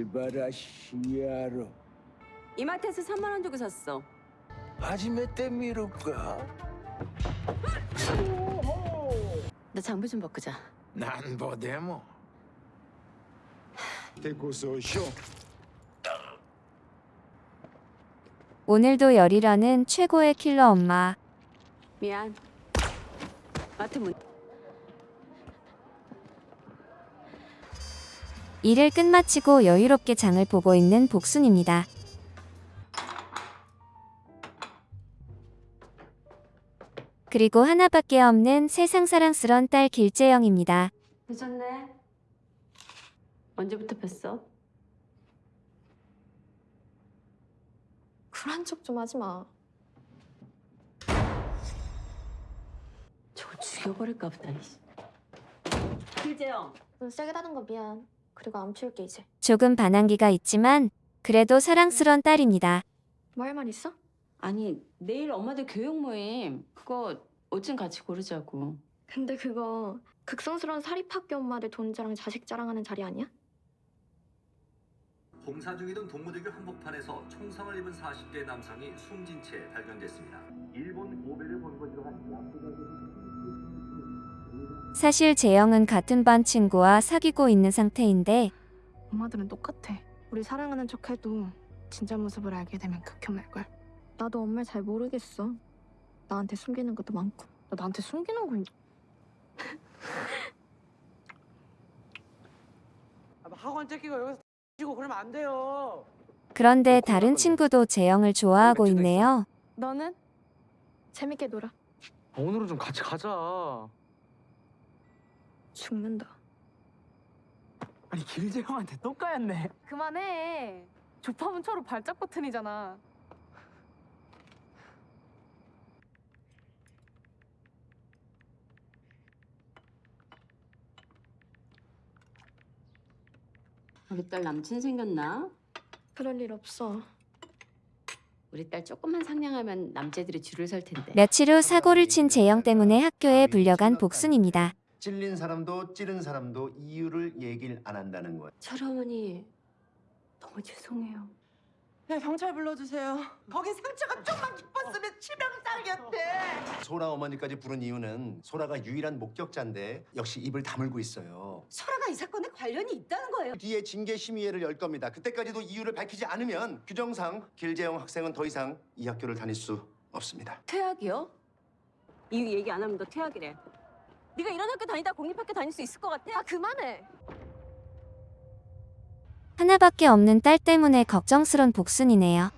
스바라시야로 이마트에서 3만 원 주고 샀어. 하지메 때미로까 나 장부 좀 바꾸자. 난 보데모 데고소쇼 오늘도 열이라는 최고의 킬러 엄마. 미안. 마트 문. 일을 끝마치고 여유롭게 장을 보고 있는 복순입니다. 그리고 하나밖에 없는 세상 사랑스런 딸 길재영입니다. 늦었네. 언제부터 폈어? 쿨한 척좀 하지 마. 저거 죽여버릴까 보다. 길재영. 눈 세게 닫은 거 미안. 그리고 안 피울게 이제. 조금 반항기가 있지만 그래도 사랑스런 딸입니다. 뭐 할 말 있어? 아니 내일 엄마들 교육 모임 그거 옷좀 같이 고르자고. 근데 그거 극성스러운 사립학교 엄마들 돈 자랑 자식 자랑하는 자리 아니야? 공사 중이던 동무대교 한복판에서 총상을 입은 40대 남성이 숨진 채 발견됐습니다. 일본 고베를 본거지로 한 사실 재영은 같은 반 친구와 사귀고 있는 상태인데 엄마들은 똑같아. 우리 사랑하는 척해도 진짜 모습을 알게 되면 극혐할걸. 나도 엄마를 잘 모르겠어. 나한테 숨기는 것도 많고. 너 나한테 숨기는 거 있... 아, 학원 째끼고 여기서 지고 그러면 안 돼요. 그런데 다른 친구도 재영을 좋아하고 있네요. 너는? 재밌게 놀아. 아, 오늘은 좀 같이 가자. 죽는다. 아니 길재 형한테 또 까였네. 그만해. 조팝은 서로 발작 버튼이잖아. 우리 딸 남친 생겼나? 그럴 일 없어. 우리 딸 조금만 상냥하면 남자들이 줄을 설 텐데. 며칠 후 사고를 친 재영 때문에 학교에 불려간 복순입니다. 찔린 사람도 찌른 사람도 이유를 얘기를 안 한다는 거야. 철어머니 너무 죄송해요. 네 경찰 불러주세요. 거기 상처가 좀만 깊었으면 치명상이었대. 소라 어머니까지 부른 이유는 소라가 유일한 목격자인데 역시 입을 다물고 있어요. 철아가 이 사건에 관련이 있다는 거예요. 뒤에 징계 심의회를 열 겁니다. 그때까지도 이유를 밝히지 않으면 규정상 길재영 학생은 더 이상 이 학교를 다닐 수 없습니다. 퇴학이요? 이유 얘기 안 하면 너 퇴학이래. 네가 이런 학교 다니다 공립학교 다닐 수 있을 것 같아? 아 그만해. 하나밖에 없는 딸 때문에 걱정스런 복순이네요.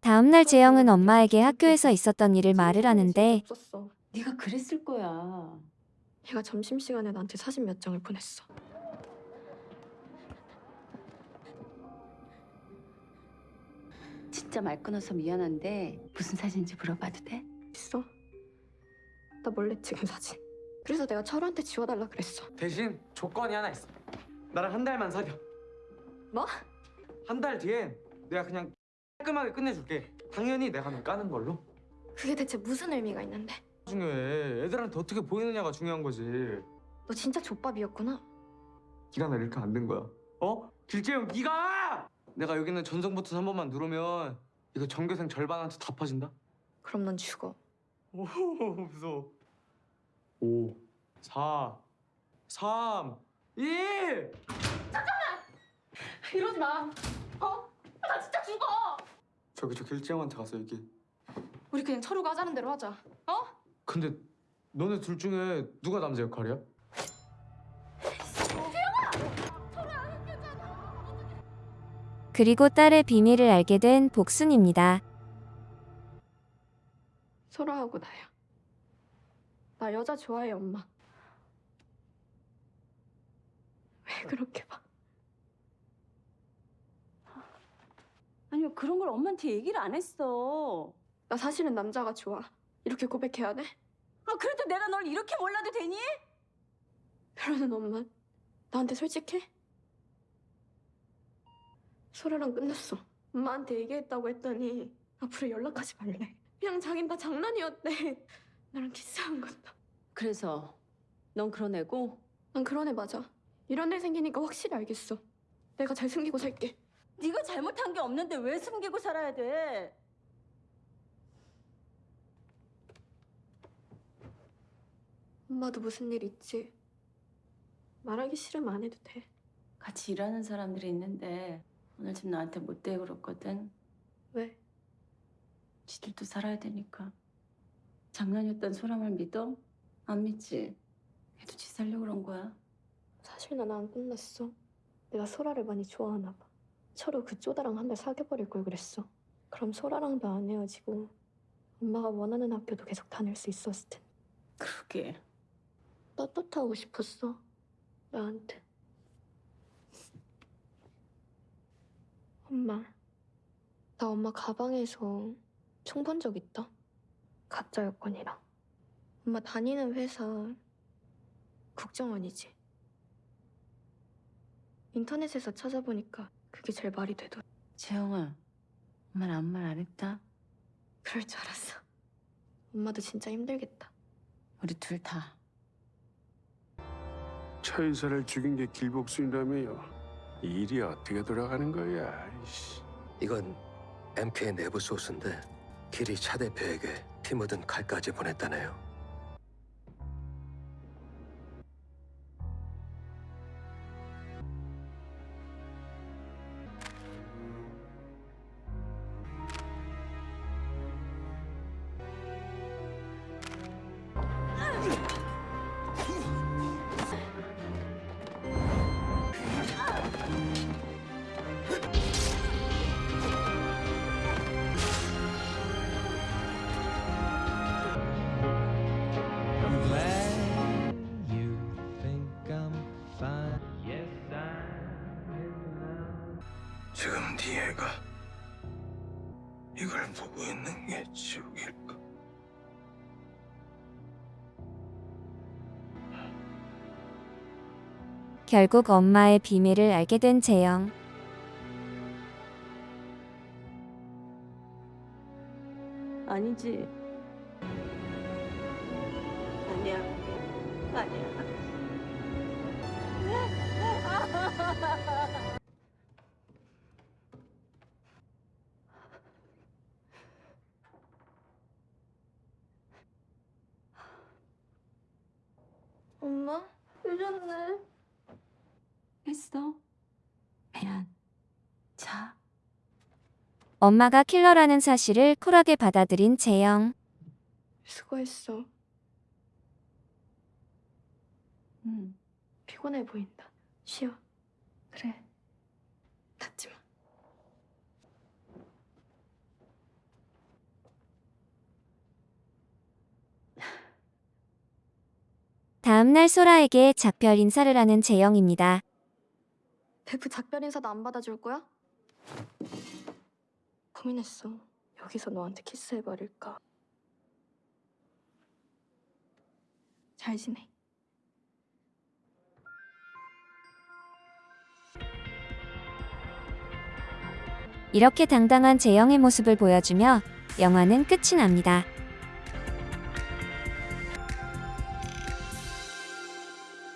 다음날 재영은 엄마에게 학교에서 있었던 일을 말을 하는데 없었어. 네가 그랬을 거야. 얘가 점심 시간에 나한테 사진 몇 장을 보냈어. 진짜 말 끊어서 미안한데 무슨 사진인지 물어봐도 돼? 있어. 나 몰래 찍은 사진. 그래서 내가 철우한테 지워달라 그랬어. 대신 조건이 하나 있어. 나랑 한 달만 사겨. 뭐? 한 달 뒤엔 내가 그냥 깔끔하게 끝내줄게. 당연히 내가 너 까는 걸로. 그게 대체 무슨 의미가 있는데? 중요해. 애들한테 어떻게 보이느냐가 중요한 거지. 너 진짜 족밥이었구나. 네가 나 이렇게 안 된 거야. 어? 길재형 네가! 내가 여기 있는 전송 버튼 한 번만 누르면 이거 전교생 절반한테 다 퍼진다. 그럼 넌 죽어. 오 무서워. 5 4 3 2 이러지 마. 어? 나 진짜 죽어. 저기 저 길재형한테 가서 얘기해. 우리 그냥 철우가 하자는 대로 하자. 어? 근데 너네 둘 중에 누가 남자 역할이야? 그리고 딸의 비밀을 알게 된 복순입니다. 소라하고 나야. 나 여자 좋아해 엄마. 왜 그렇게 봐? 아니 왜 그런 걸 엄마한테 얘기를 안 했어. 나 사실은 남자가 좋아. 이렇게 고백해야 돼? 아 그래도 내가 널 이렇게 몰라도 되니? 그러는 엄마 나한테 솔직해? 소라랑 끝났어. 엄마한테 얘기했다고 했더니 앞으로 연락하지 말래. 그냥 자긴 다 장난이었대. 나랑 키스한 것도. 그래서 넌 그런 애고 난 그런 애 맞아. 이런 일 생기니까 확실히 알겠어. 내가 잘 숨기고 살게. 네가 잘못한 게 없는데 왜 숨기고 살아야 돼? 엄마도 무슨 일 있지? 말하기 싫으면 안 해도 돼. 같이 일하는 사람들이 있는데 오늘 집 나한테 못 대고 그랬거든. 왜? 지들도 살아야 되니까. 장난이었던 소람을 믿어? 안 믿지? 걔도 지 살려고 그런 거야. 사실 난 안 끝났어. 내가 소라를 많이 좋아하나 봐. 서로 그 쪼다랑 한 달 사귀어버릴 걸 그랬어. 그럼 소라랑도 안 헤어지고 엄마가 원하는 학교도 계속 다닐 수 있었을 텐데. 그러게. 떳떳하고 싶었어. 나한테. 엄마. 나 엄마 가방에서 총 본 적 있다. 가짜 여권이랑. 엄마 다니는 회사 국정원이지. 인터넷에서 찾아보니까 그게 제일 말이 되더라. 재영아, 엄마는 아무 말 안 했다. 그럴 줄 알았어. 엄마도 진짜 힘들겠다. 우리 둘 다. 처인사를 죽인 게 길복순이라며요. 이 일이 어떻게 돌아가는 거야? 이씨. 이건 MK 내부 소스인데 길이 차 대표에게 피 묻은 칼까지 보냈다네요. 지금 네 애가 이걸 보고 있는 게 지옥일까? 결국 엄마의 비밀을 알게 된 재영. 아니지. 아니야. 아니야. 엄마? 늦었네. 했어. 미안. 자. 엄마가 킬러라는 사실을 쿨하게 받아들인 재영. 수고했어. 응. 피곤해 보인다. 쉬어. 그래. 닫지 마. 다음날 소라에게 작별 인사를 하는 재영입니다. 대프 작별 인사도 안 받아줄 거야? 고민했어. 여기서 너한테 키스해버릴까. 잘 지내. 이렇게 당당한 재영의 모습을 보여주며 영화는 끝이 납니다.